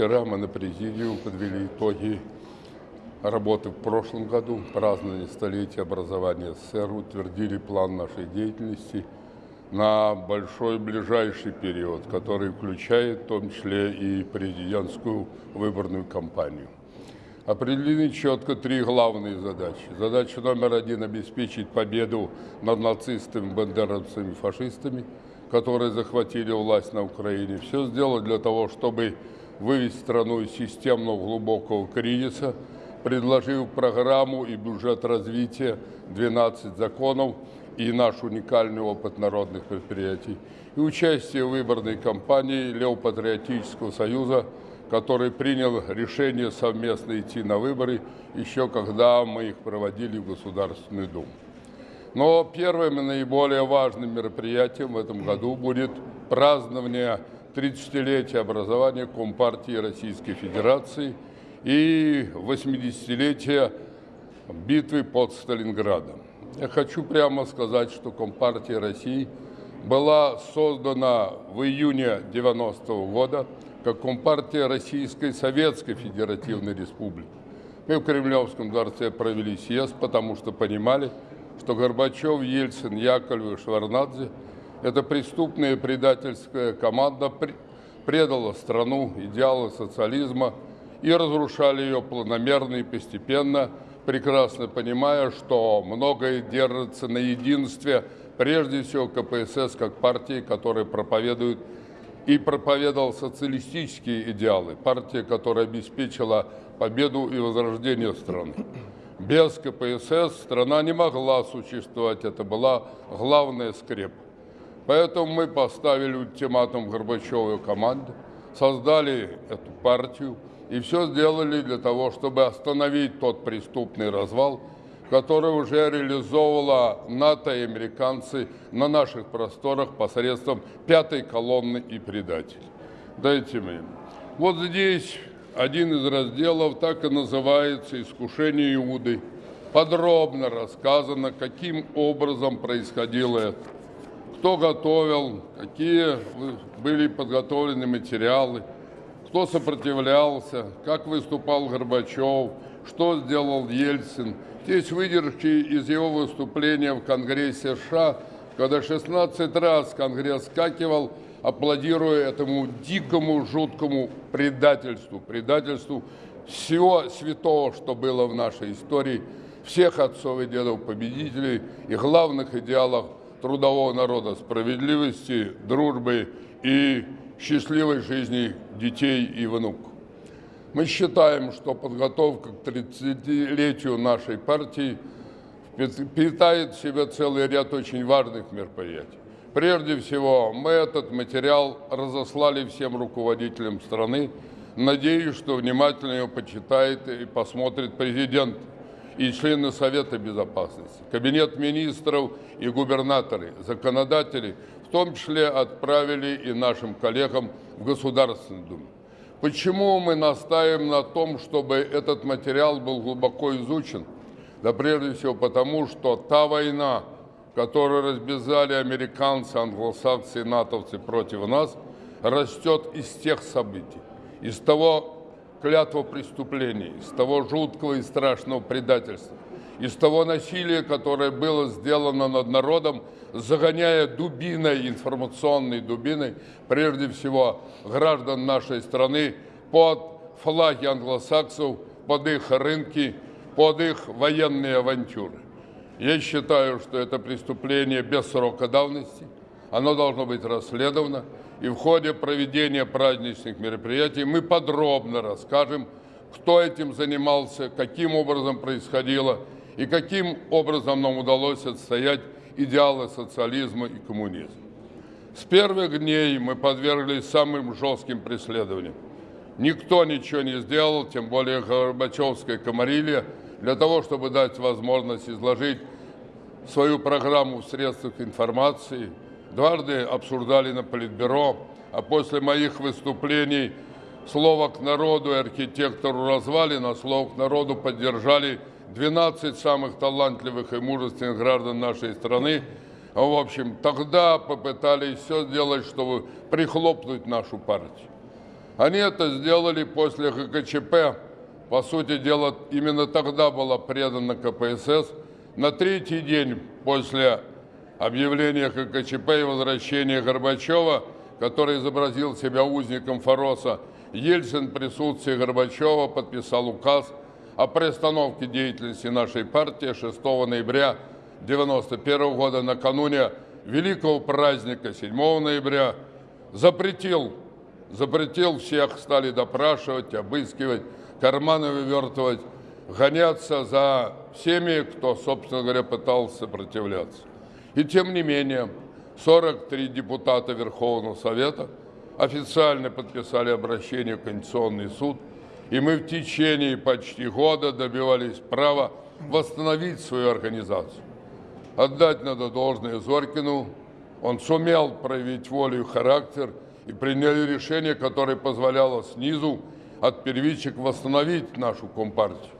вчера мы на президиум подвели итоги работы в прошлом году, празднование столетия образования СССР, утвердили план нашей деятельности на большой ближайший период, который включает в том числе и президентскую выборную кампанию. Определены четко три главные задачи. Задача номер один – обеспечить победу над нацистами, бандеровцами, фашистами, которые захватили власть на Украине. Все сделать для того, чтобы вывести страну из системного глубокого кризиса, предложив программу и бюджет развития 12 законов и наш уникальный опыт народных предприятий, и участие в выборной кампании Левопатриотического союза – который принял решение совместно идти на выборы, еще когда мы их проводили в Государственную Думу. Но первым и наиболее важным мероприятием в этом году будет празднование 30-летия образования Компартии Российской Федерации и 80-летия битвы под Сталинградом. Я хочу прямо сказать, что Компартия России была создана в июне 90 -го года как Компартия Российской Советской Федеративной Республики. Мы в Кремлевском дворце провели съезд, потому что понимали, что Горбачев, Ельцин, Яковлев и Шварнадзе – это преступная предательская команда, предала страну, идеалы социализма и разрушали ее планомерно и постепенно, прекрасно понимая, что многое держится на единстве, прежде всего КПСС как партии, которая проповедует и проповедовал социалистические идеалы, партия, которая обеспечила победу и возрождение страны. Без КПСС страна не могла существовать, это была главная скрепа. Поэтому мы поставили ультиматум Горбачевой команде, создали эту партию и все сделали для того, чтобы остановить тот преступный развал, которое уже реализовывала НАТО и американцы на наших просторах посредством пятой колонны и предателей. Дайте мне. Вот здесь один из разделов так и называется «Искушение Иуды». Подробно рассказано, каким образом происходило это, кто готовил, какие были подготовлены материалы, кто сопротивлялся, как выступал Горбачев, что сделал Ельцин – Здесь выдержки из его выступления в Конгрессе США, когда 16 раз Конгресс скакивал, аплодируя этому дикому, жуткому предательству, предательству всего святого, что было в нашей истории, всех отцов и дедов победителей и главных идеалов трудового народа, справедливости, дружбы и счастливой жизни детей и внуков. Мы считаем, что подготовка к 30-летию нашей партии питает в себе целый ряд очень важных мероприятий. Прежде всего, мы этот материал разослали всем руководителям страны. Надеюсь, что внимательно его почитает и посмотрит президент и члены Совета Безопасности, Кабинет министров и губернаторы, законодатели, в том числе отправили и нашим коллегам в Государственную Думу. Почему мы настаиваем на том, чтобы этот материал был глубоко изучен? Да прежде всего потому, что та война, которую разбезали американцы, англосаксы и натовцы против нас, растет из тех событий, из того клятва преступлений, из того жуткого и страшного предательства, из того насилия, которое было сделано над народом, загоняя дубиной, информационной дубиной, прежде всего граждан нашей страны под флаги англосаксов, под их рынки, под их военные авантюры. Я считаю, что это преступление без срока давности, оно должно быть расследовано, и в ходе проведения праздничных мероприятий мы подробно расскажем, кто этим занимался, каким образом происходило и каким образом нам удалось отстоять идеалы социализма и коммунизма. С первых дней мы подверглись самым жестким преследованиям. Никто ничего не сделал, тем более Горбачевская комарилья, для того, чтобы дать возможность изложить свою программу в средствах информации. Дважды обсуждали на Политбюро, а после моих выступлений слово к народу и архитектору развалина, слово к народу поддержали 12 самых талантливых и мужественных граждан нашей страны, в общем, тогда попытались все сделать, чтобы прихлопнуть нашу партию. Они это сделали после ГКЧП. По сути дела, именно тогда была предана КПСС. На третий день после объявления ГКЧП и возвращения Горбачева, который изобразил себя узником Фороса, Ельцин в присутствии Горбачева подписал указ о приостановке деятельности нашей партии 6 ноября 1991 года накануне великого праздника 7 ноября запретил, запретил всех, стали допрашивать, обыскивать, карманы вывертывать, гоняться за всеми, кто, собственно говоря, пытался сопротивляться. И тем не менее, 43 депутата Верховного Совета официально подписали обращение в Конституционный суд, и мы в течение почти года добивались права восстановить свою организацию. Отдать надо должное Зорькину. Он сумел проявить волю и характер и приняли решение, которое позволяло снизу от первичек восстановить нашу Компартию.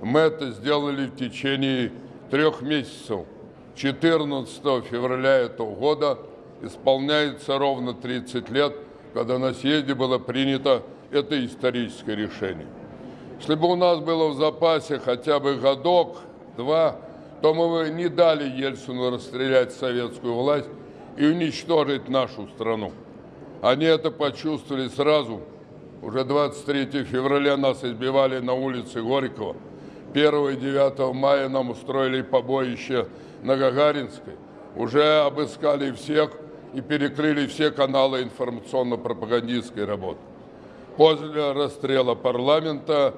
Мы это сделали в течение трех месяцев. 14 февраля этого года исполняется ровно 30 лет, когда на съезде было принято это историческое решение. Если бы у нас было в запасе хотя бы годок, два, то мы бы не дали Ельцину расстрелять советскую власть и уничтожить нашу страну. Они это почувствовали сразу. Уже 23 февраля нас избивали на улице Горького. 1 и 9 мая нам устроили побоище на Гагаринской. Уже обыскали всех и перекрыли все каналы информационно-пропагандистской работы. После расстрела парламента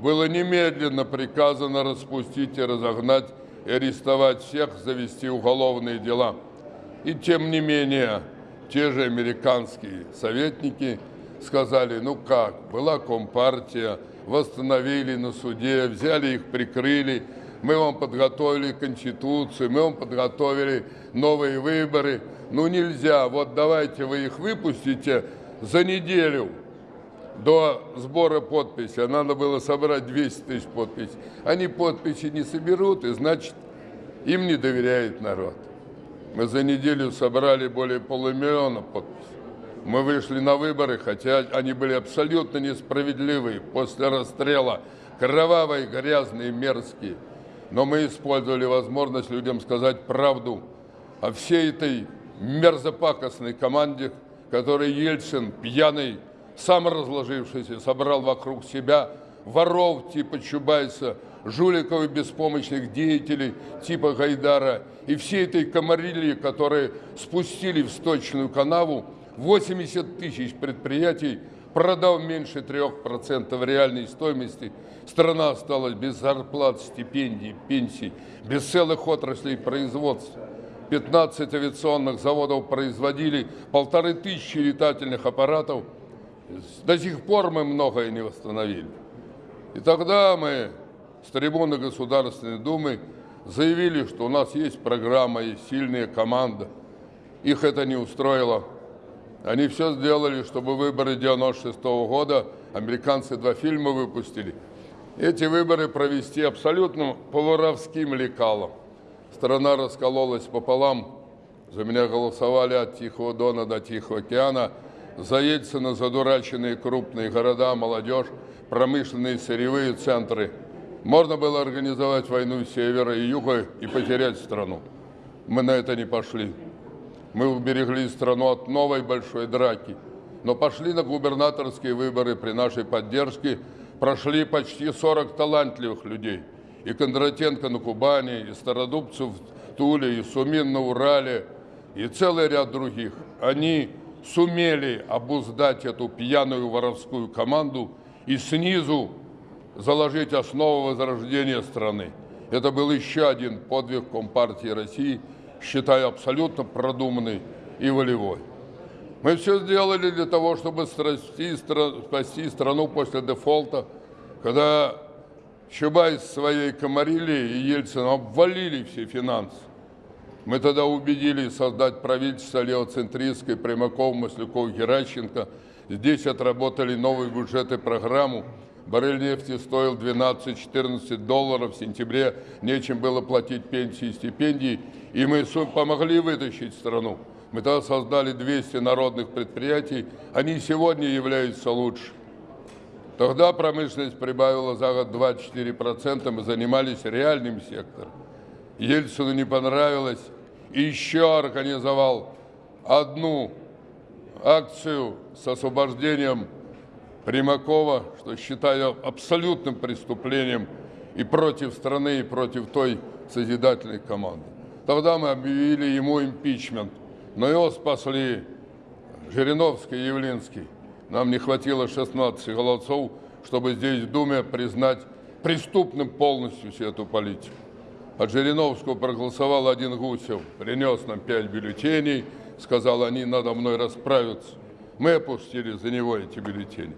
было немедленно приказано распустить и разогнать и арестовать всех, завести уголовные дела. И тем не менее, те же американские советники сказали, ну как, была компартия, восстановили на суде, взяли их, прикрыли, мы вам подготовили конституцию, мы вам подготовили новые выборы. Ну нельзя, вот давайте вы их выпустите за неделю до сбора подписей, надо было собрать 200 тысяч подписей. Они подписи не соберут, и значит, им не доверяет народ. Мы за неделю собрали более полумиллиона подписей. Мы вышли на выборы, хотя они были абсолютно несправедливые после расстрела, кровавые, грязные, мерзкие. Но мы использовали возможность людям сказать правду о всей этой мерзопакостной команде, которой Ельцин, пьяный, сам разложившийся, собрал вокруг себя воров типа Чубайса, жуликов и беспомощных деятелей типа Гайдара и всей этой комарильи, которые спустили в сточную канаву 80 тысяч предприятий, продав меньше 3% реальной стоимости, страна осталась без зарплат, стипендий, пенсий, без целых отраслей производства. 15 авиационных заводов производили полторы тысячи летательных аппаратов – до сих пор мы многое не восстановили. И тогда мы с трибуны Государственной Думы заявили, что у нас есть программа, есть сильная команда. Их это не устроило. Они все сделали, чтобы выборы 96 -го года, американцы два фильма выпустили. Эти выборы провести абсолютно по воровским лекалам. Страна раскололась пополам. За меня голосовали от Тихого Дона до Тихого океана – за Ельцина задураченные крупные города, молодежь, промышленные сырьевые центры. Можно было организовать войну севера и юга и потерять страну. Мы на это не пошли. Мы уберегли страну от новой большой драки. Но пошли на губернаторские выборы при нашей поддержке. Прошли почти 40 талантливых людей. И Кондратенко на Кубани, и Стародубцев в Туле, и Сумин на Урале, и целый ряд других. Они сумели обуздать эту пьяную воровскую команду и снизу заложить основу возрождения страны. Это был еще один подвиг Компартии России, считаю абсолютно продуманный и волевой. Мы все сделали для того, чтобы спасти, спасти страну после дефолта, когда Чубайс своей Комарили и Ельцин обвалили все финансы. Мы тогда убедили создать правительство левоцентристской Примаков, Масляков, Геращенко. Здесь отработали новый бюджет и программу. Баррель нефти стоил 12-14 долларов. В сентябре нечем было платить пенсии и стипендии. И мы помогли вытащить страну. Мы тогда создали 200 народных предприятий. Они сегодня являются лучше. Тогда промышленность прибавила за год 24%, мы занимались реальным сектором. Ельцину не понравилось, и еще организовал одну акцию с освобождением Примакова, что считаю абсолютным преступлением и против страны, и против той созидательной команды. Тогда мы объявили ему импичмент, но его спасли Жириновский и Явлинский. Нам не хватило 16 голосов, чтобы здесь в Думе признать преступным полностью всю эту политику. От Жириновского проголосовал один Гусев, принес нам пять бюллетеней, сказал, они надо мной расправятся. Мы опустили за него эти бюллетени.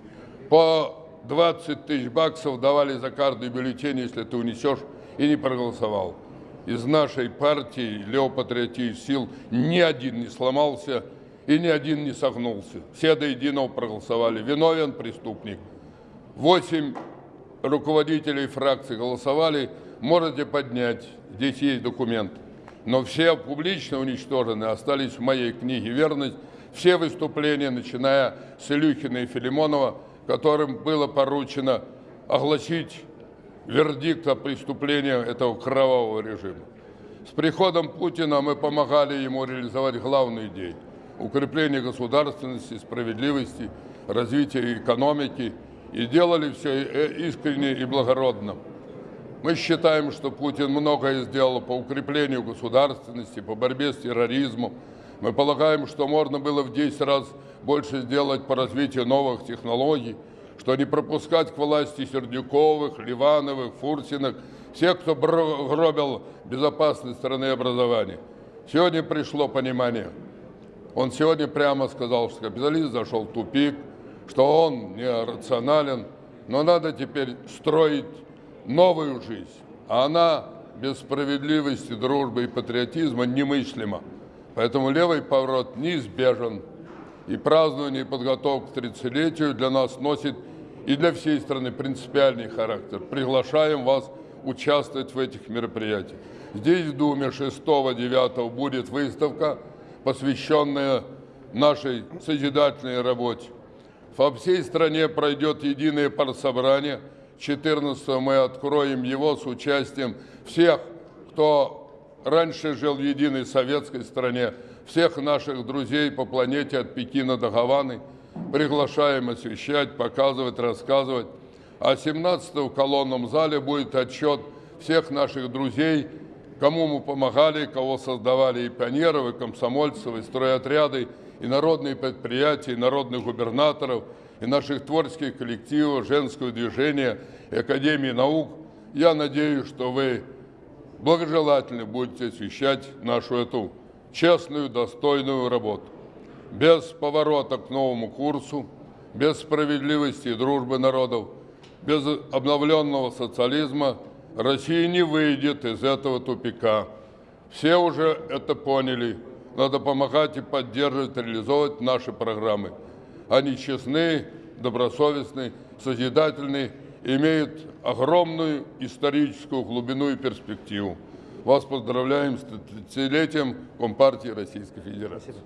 По 20 тысяч баксов давали за каждый бюллетень, если ты унесешь и не проголосовал. Из нашей партии левопатриотических сил ни один не сломался и ни один не согнулся. Все до единого проголосовали. Виновен преступник. Восемь руководителей фракций голосовали. Можете поднять. Здесь есть документ. Но все публично уничтожены, остались в моей книге «Верность». Все выступления, начиная с Илюхина и Филимонова, которым было поручено огласить вердикт о преступлении этого кровавого режима. С приходом Путина мы помогали ему реализовать главную идею – укрепление государственности, справедливости, развития экономики и делали все искренне и благородно. Мы считаем, что Путин многое сделал по укреплению государственности, по борьбе с терроризмом. Мы полагаем, что можно было в 10 раз больше сделать по развитию новых технологий, что не пропускать к власти Сердюковых, Ливановых, Фурсиных, всех, кто гробил безопасность страны и образования. Сегодня пришло понимание. Он сегодня прямо сказал, что капитализм зашел в тупик, что он не рационален, но надо теперь строить новую жизнь. А она без справедливости, дружбы и патриотизма немыслима. Поэтому левый поворот неизбежен. И празднование и к 30-летию для нас носит и для всей страны принципиальный характер. Приглашаем вас участвовать в этих мероприятиях. Здесь в Думе 6-9 будет выставка, посвященная нашей созидательной работе. По всей стране пройдет единое партсобрание. 14 мы откроем его с участием всех, кто раньше жил в единой советской стране, всех наших друзей по планете от Пекина до Гаваны. Приглашаем освещать, показывать, рассказывать. А 17 в колонном зале будет отчет всех наших друзей, кому мы помогали, кого создавали и пионеров, и комсомольцев, и стройотряды, и народные предприятия, и народных губернаторов, и наших творческих коллективов, женского движения, и Академии наук. Я надеюсь, что вы благожелательно будете освещать нашу эту честную, достойную работу. Без поворота к новому курсу, без справедливости и дружбы народов, без обновленного социализма Россия не выйдет из этого тупика. Все уже это поняли. Надо помогать и поддерживать, реализовывать наши программы. Они честны, добросовестны, созидательны, имеют огромную историческую глубину и перспективу. Вас поздравляем с 30-летием Компартии Российской Федерации. Спасибо.